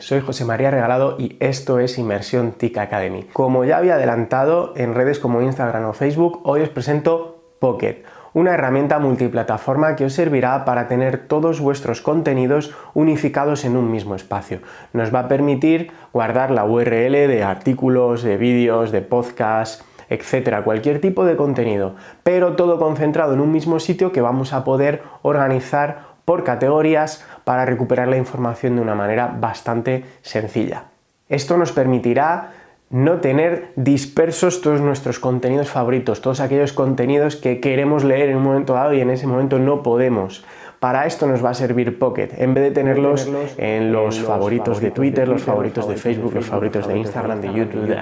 Soy José María Regalado y esto es Inmersión TIC Academy. Como ya había adelantado en redes como Instagram o Facebook, hoy os presento Pocket, una herramienta multiplataforma que os servirá para tener todos vuestros contenidos unificados en un mismo espacio. Nos va a permitir guardar la URL de artículos, de vídeos, de podcasts, etcétera, cualquier tipo de contenido, pero todo concentrado en un mismo sitio que vamos a poder organizar por categorías para recuperar la información de una manera bastante sencilla. Esto nos permitirá no tener dispersos todos nuestros contenidos favoritos, todos aquellos contenidos que queremos leer en un momento dado y en ese momento no podemos. Para esto nos va a servir Pocket, en vez de tenerlos en los favoritos de Twitter, los favoritos de Facebook, los favoritos de Instagram, de YouTube,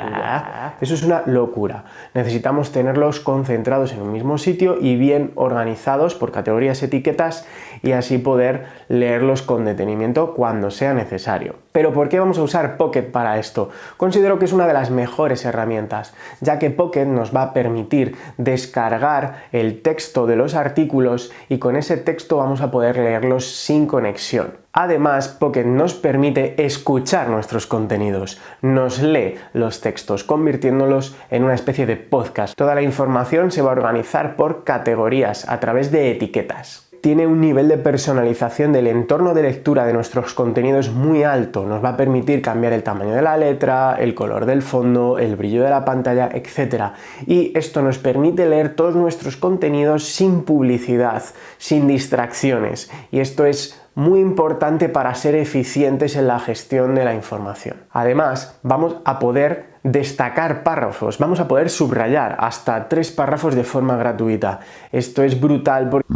eso es una locura. Necesitamos tenerlos concentrados en un mismo sitio y bien organizados por categorías, etiquetas y así poder leerlos con detenimiento cuando sea necesario. Pero ¿por qué vamos a usar Pocket para esto? Considero que es una de las mejores herramientas, ya que Pocket nos va a permitir descargar el texto de los artículos y con ese texto vamos a poder leerlos sin conexión. Además, Pocket nos permite escuchar nuestros contenidos, nos lee los textos, convirtiéndolos en una especie de podcast. Toda la información se va a organizar por categorías a través de etiquetas tiene un nivel de personalización del entorno de lectura de nuestros contenidos muy alto. Nos va a permitir cambiar el tamaño de la letra, el color del fondo, el brillo de la pantalla, etc. Y esto nos permite leer todos nuestros contenidos sin publicidad, sin distracciones. Y esto es muy importante para ser eficientes en la gestión de la información. Además, vamos a poder destacar párrafos, vamos a poder subrayar hasta tres párrafos de forma gratuita. Esto es brutal porque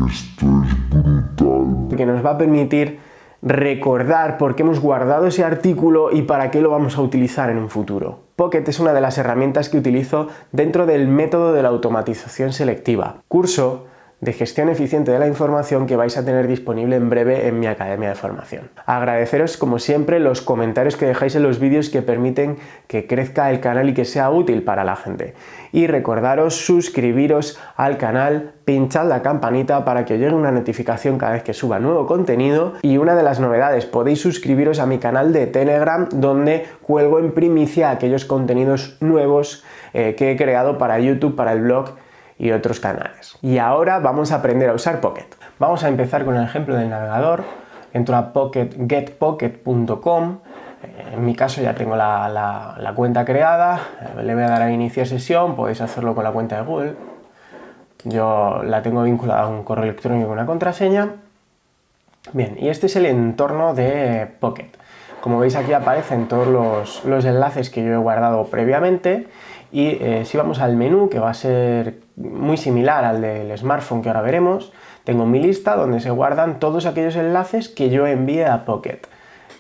que nos va a permitir recordar por qué hemos guardado ese artículo y para qué lo vamos a utilizar en un futuro. Pocket es una de las herramientas que utilizo dentro del método de la automatización selectiva, curso de gestión eficiente de la información que vais a tener disponible en breve en mi academia de formación. Agradeceros como siempre los comentarios que dejáis en los vídeos que permiten que crezca el canal y que sea útil para la gente. Y recordaros suscribiros al canal, pinchad la campanita para que os llegue una notificación cada vez que suba nuevo contenido y una de las novedades, podéis suscribiros a mi canal de Telegram donde cuelgo en primicia aquellos contenidos nuevos eh, que he creado para YouTube, para el blog y otros canales. Y ahora vamos a aprender a usar Pocket. Vamos a empezar con el ejemplo del navegador. Entro a pocket, getpocket.com. En mi caso ya tengo la, cuenta creada. Le voy a dar a iniciar sesión. Podéis hacerlo con la cuenta de Google. Yo la tengo vinculada a un correo electrónico con una contraseña. Bien, y este es el entorno de Pocket. Como veis aquí aparecen todos los, los enlaces que yo he guardado previamente y eh, si vamos al menú, que va a ser muy similar al del smartphone que ahora veremos, tengo mi lista donde se guardan todos aquellos enlaces que yo envíe a Pocket.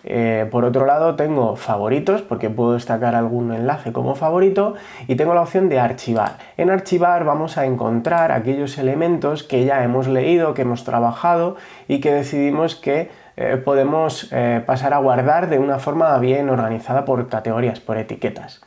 Eh, por otro lado tengo favoritos, porque puedo destacar algún enlace como favorito, y tengo la opción de archivar. En archivar vamos a encontrar aquellos elementos que ya hemos leído, que hemos trabajado y que decidimos que eh, podemos pasar a guardar de una forma bien organizada por categorías, por etiquetas.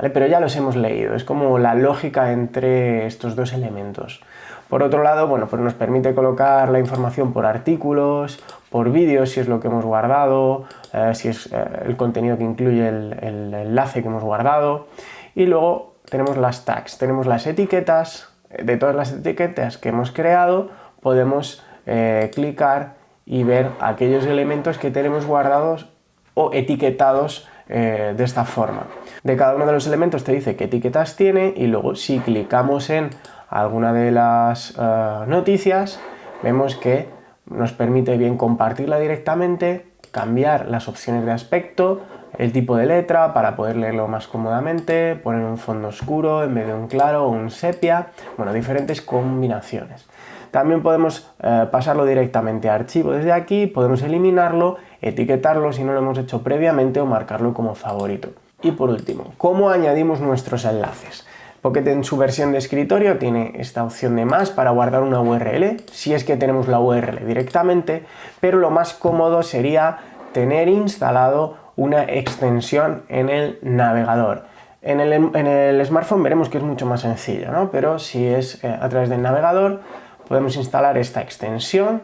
Pero ya los hemos leído, es como la lógica entre estos dos elementos. Por otro lado, bueno, pues nos permite colocar la información por artículos, por vídeos, si es lo que hemos guardado, eh, si es eh, el contenido que incluye el, enlace que hemos guardado. Y luego tenemos las tags, tenemos las etiquetas, de todas las etiquetas que hemos creado, podemos eh, clicar y ver aquellos elementos que tenemos guardados o etiquetados de esta forma de cada uno de los elementos te dice qué etiquetas tiene y luego si clicamos en alguna de las eh, noticias vemos que nos permite bien compartirla directamente, cambiar las opciones de aspecto, el tipo de letra para poder leerlo más cómodamente, poner un fondo oscuro en vez de un claro o un sepia, bueno, diferentes combinaciones. También podemos eh, pasarlo directamente a archivo desde aquí, podemos eliminarlo, etiquetarlo si no lo hemos hecho previamente o marcarlo como favorito. Y por último, ¿cómo añadimos nuestros enlaces? Pocket en su versión de escritorio tiene esta opción de más para guardar una URL, si es que tenemos la URL directamente, pero lo más cómodo sería tener instalado una extensión en el navegador. En el, smartphone veremos que es mucho más sencillo, ¿no? pero si es eh, a través del navegador podemos instalar esta extensión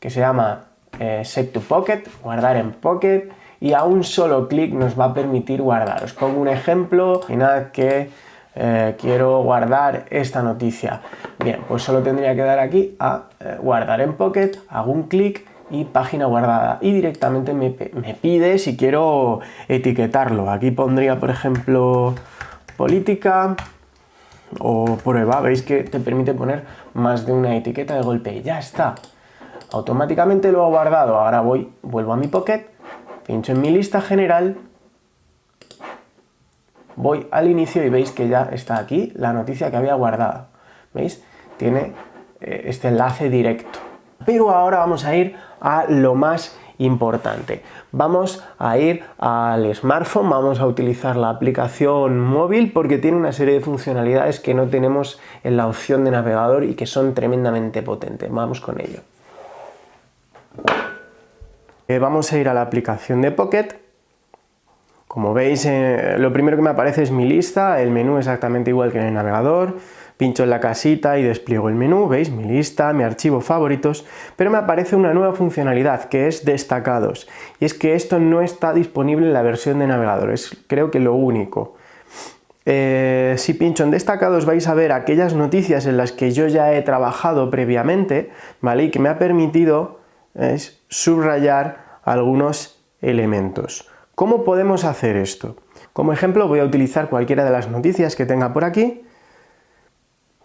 que se llama eh, Set to Pocket, guardar en Pocket, y a un solo clic nos va a permitir guardar. Os pongo un ejemplo, nada que eh, quiero guardar esta noticia. Bien, pues solo tendría que dar aquí a eh, guardar en Pocket, hago un clic y página guardada y directamente me, me, pide si quiero etiquetarlo. Aquí pondría, por ejemplo, política o prueba. Veis que te permite poner más de una etiqueta de golpe y ya está. Automáticamente lo ha guardado. Ahora voy, vuelvo a mi Pocket, pincho en mi lista general voy al inicio y veis que ya está aquí la noticia que había guardado. ¿Veis? Tiene eh, este enlace directo. Pero ahora vamos a ir a lo más importante. Vamos a ir al smartphone, vamos a utilizar la aplicación móvil porque tiene una serie de funcionalidades que no tenemos en la opción de navegador y que son tremendamente potentes. Vamos con ello. Eh, vamos a ir a la aplicación de Pocket como veis, eh, lo primero que me aparece es mi lista, el menú exactamente igual que en el navegador, pincho en la casita y despliego el menú, veis, mi lista, mi archivo favoritos, pero me aparece una nueva funcionalidad que es destacados, y es que esto no está disponible en la versión de navegador, es creo que lo único. Eh, si pincho en destacados vais a ver aquellas noticias en las que yo ya he trabajado previamente, ¿vale? Y que me ha permitido subrayar algunos elementos. ¿Cómo podemos hacer esto? Como ejemplo voy a utilizar cualquiera de las noticias que tenga por aquí.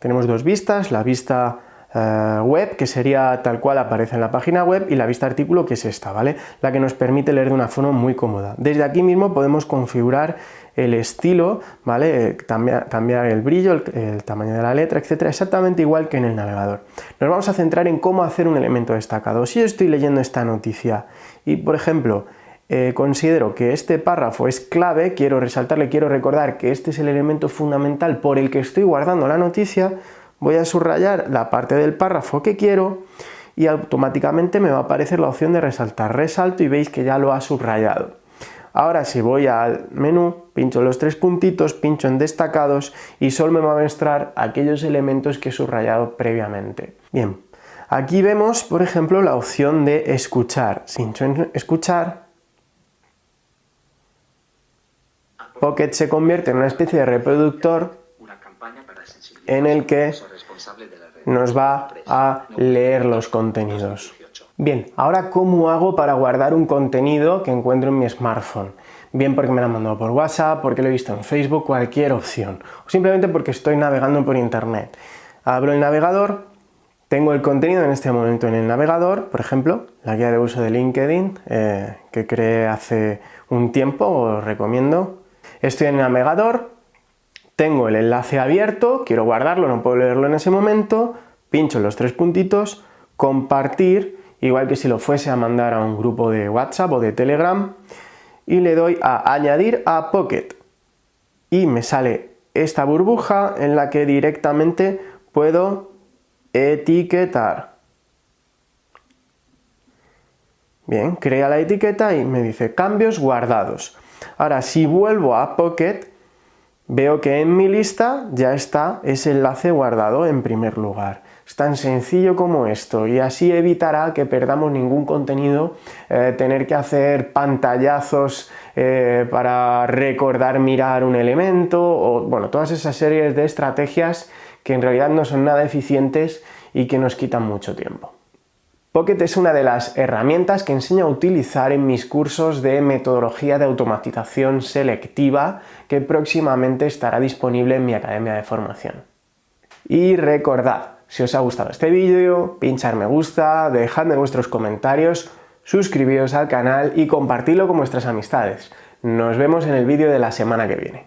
Tenemos dos vistas, la vista eh, web, que sería tal cual aparece en la página web, y la vista artículo, que es esta, ¿vale? La que nos permite leer de una forma muy cómoda. Desde aquí mismo podemos configurar el estilo, ¿vale? Cambiar, el brillo, el, el, tamaño de la letra, etcétera, exactamente igual que en el navegador. Nos vamos a centrar en cómo hacer un elemento destacado. Si yo estoy leyendo esta noticia y, por ejemplo, eh, considero que este párrafo es clave, quiero resaltarle, quiero recordar que este es el elemento fundamental por el que estoy guardando la noticia, voy a subrayar la parte del párrafo que quiero y automáticamente me va a aparecer la opción de resaltar. Resalto y veis que ya lo ha subrayado. Ahora si voy al menú, pincho los tres puntitos, pincho en destacados y solo me va a mostrar aquellos elementos que he subrayado previamente. Bien, aquí vemos por ejemplo la opción de escuchar. Pincho en escuchar Pocket se convierte en una especie de reproductor en el que nos va a leer los contenidos. Bien, ahora ¿cómo hago para guardar un contenido que encuentro en mi smartphone? Bien porque me lo han mandado por WhatsApp, porque lo he visto en Facebook, cualquier opción. O simplemente porque estoy navegando por internet. Abro el navegador, tengo el contenido en este momento en el navegador, por ejemplo, la guía de uso de LinkedIn eh, que creé hace un tiempo, os recomiendo Estoy en el navegador, tengo el enlace abierto, quiero guardarlo, no puedo leerlo en ese momento, pincho los tres puntitos, compartir, igual que si lo fuese a mandar a un grupo de WhatsApp o de Telegram, y le doy a añadir a Pocket. Y me sale esta burbuja en la que directamente puedo etiquetar. Bien, crea la etiqueta y me dice cambios guardados. Ahora, si vuelvo a Pocket, veo que en mi lista ya está ese enlace guardado en primer lugar. Es tan sencillo como esto y así evitará que perdamos ningún contenido, eh, tener que hacer pantallazos eh, para recordar mirar un elemento o bueno, todas esas series de estrategias que en realidad no son nada eficientes y que nos quitan mucho tiempo. Pocket es una de las herramientas que enseño a utilizar en mis cursos de metodología de automatización selectiva que próximamente estará disponible en mi academia de formación. Y recordad, si os ha gustado este vídeo, pinchar me gusta, dejadme vuestros comentarios, suscribiros al canal y compartirlo con vuestras amistades. Nos vemos en el vídeo de la semana que viene.